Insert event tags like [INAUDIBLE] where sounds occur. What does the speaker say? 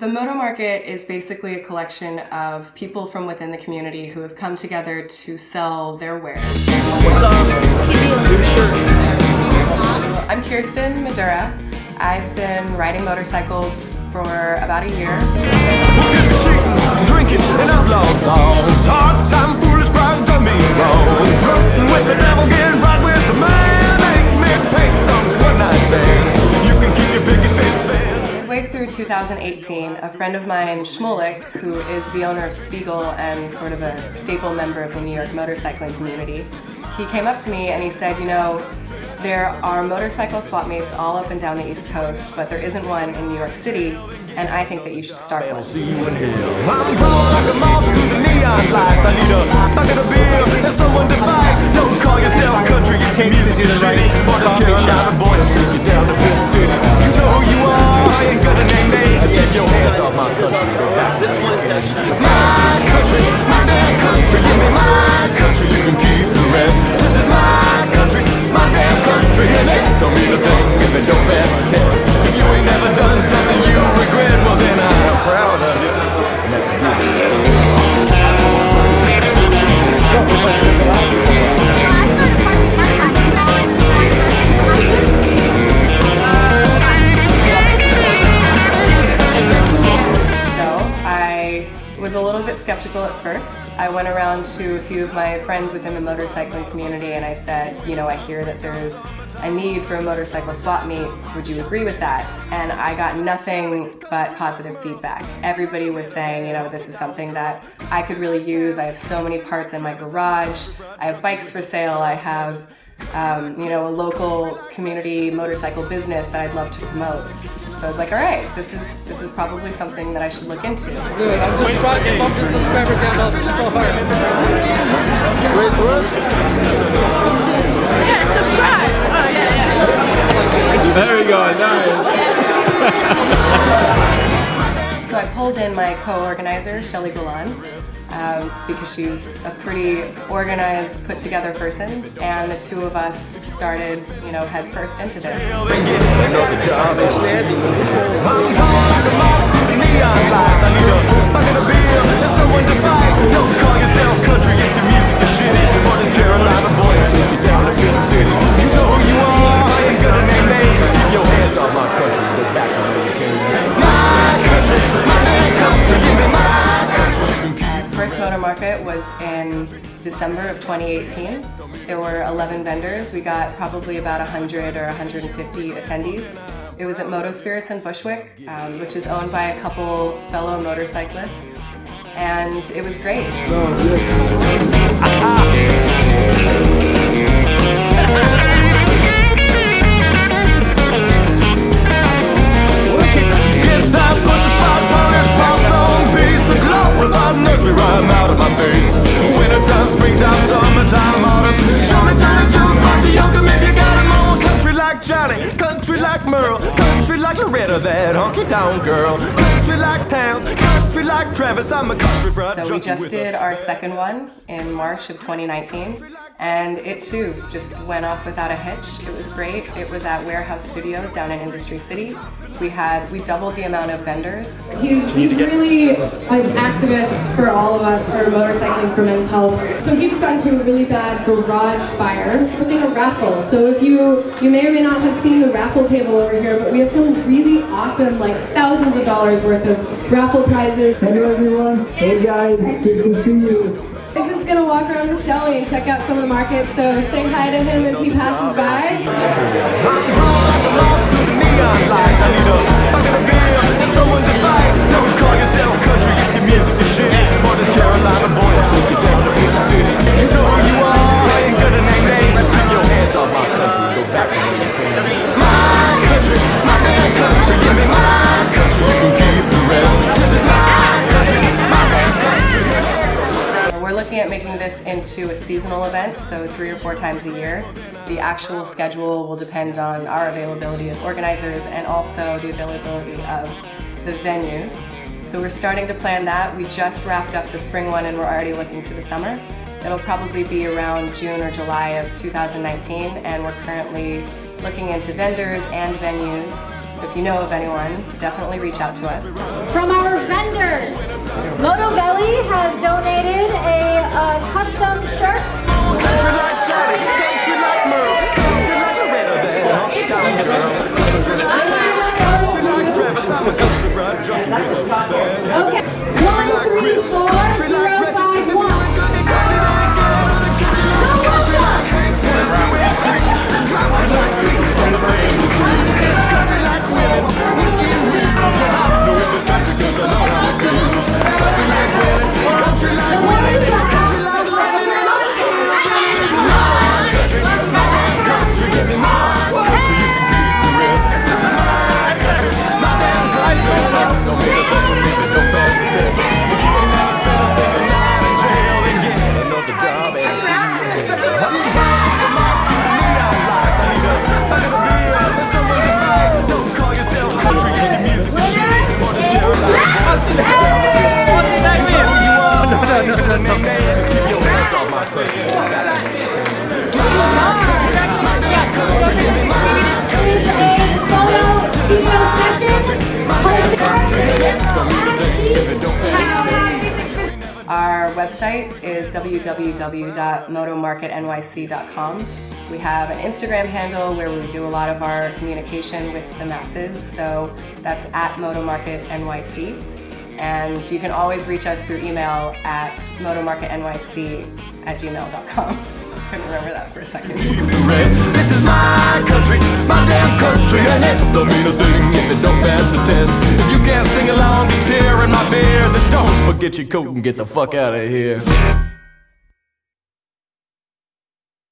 the Moto Market is basically a collection of people from within the community who have come together to sell their wares. What's up? I'm Kirsten Madura. I've been riding motorcycles for about a year. 2018, a friend of mine, Shmulik, who is the owner of Spiegel and sort of a staple member of the New York motorcycling community, he came up to me and he said, you know, there are motorcycle swap meets all up and down the East Coast, but there isn't one in New York City, and I think that you should start one. I'm was a little bit skeptical at first. I went around to a few of my friends within the motorcycling community and I said, you know, I hear that there's a need for a motorcycle swap meet. Would you agree with that? And I got nothing but positive feedback. Everybody was saying, you know, this is something that I could really use. I have so many parts in my garage. I have bikes for sale. I have um, you know, a local community motorcycle business that I'd love to promote. So I was like, all right, this is this is probably something that I should look into. Dude, I'm just trying to bump the subscriber count up so hard. Yeah, subscribe. Oh, yeah, yeah. There we go, nice. So I pulled in my co-organizer, Shelly Golan, um, because she's a pretty organized, put-together person, and the two of us started, you know, head first into this. I need a bucket of beer someone to fight. Don't call yourself country First Moto Market was in December of 2018. There were 11 vendors. We got probably about 100 or 150 attendees. It was at Moto Spirits in Bushwick, um, which is owned by a couple fellow motorcyclists. And it was great. Get [LAUGHS] like Merle, country like Loretta, that honky down girl. Country like Townes, country like Travis. I'm a country fried So we just did our second one in March of 2019, and it too just went off without a hitch. It was great. It was at Warehouse Studios down in Industry City. We had we doubled the amount of vendors. He's, he's really an activist for all of us for motorcycling for men's health. So he just got into a really bad garage fire. Hosting a raffle. So if you you may or may not have seen the raffle table over here, but we have some really awesome, like thousands of dollars worth of raffle prizes. Hello everyone. Hey guys, good to see you. Vincent's gonna walk around with Shelly and check out some of the markets. So say hi to him as he passes by. At making this into a seasonal event, so three or four times a year. The actual schedule will depend on our availability as organizers and also the availability of the venues. So we're starting to plan that. We just wrapped up the spring one and we're already looking to the summer. It'll probably be around June or July of 2019 and we're currently looking into vendors and venues. So if you know of anyone, definitely reach out to us. From our vendors, Moto Belly has donated a uh, custom shirt. Website is www.motomarketnyc.com. We have an Instagram handle where we do a lot of our communication with the masses, so that's at motomarketnyc. And you can always reach us through email at motomarketnyc at gmail.com. [LAUGHS] Couldn't remember that for a second. This is my country, my damn country, and it don't mean a thing if it don't pass the test. If you can't sing along to tear in my beer, then don't forget your coat and get the fuck out of here.